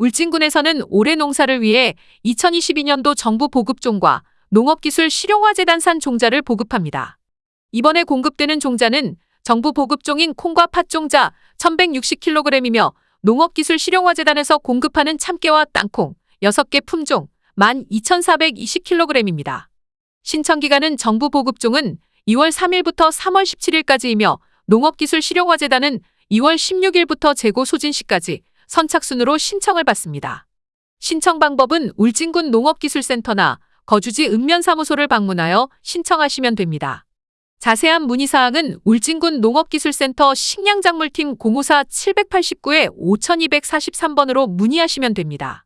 울진군에서는 올해 농사를 위해 2022년도 정부 보급종과 농업기술 실용화재단산 종자를 보급합니다. 이번에 공급되는 종자는 정부 보급종인 콩과 팥 종자 1160kg이며 농업기술 실용화재단에서 공급하는 참깨와 땅콩 6개 품종 12,420kg입니다. 신청 기간은 정부 보급종은 2월 3일부터 3월 17일까지이며 농업기술 실용화재단은 2월 16일부터 재고 소진 시까지 선착순으로 신청을 받습니다. 신청 방법은 울진군 농업기술센터나 거주지 읍면사무소를 방문하여 신청하시면 됩니다. 자세한 문의사항은 울진군 농업기술센터 식량작물팀 054-789-5243번으로 문의하시면 됩니다.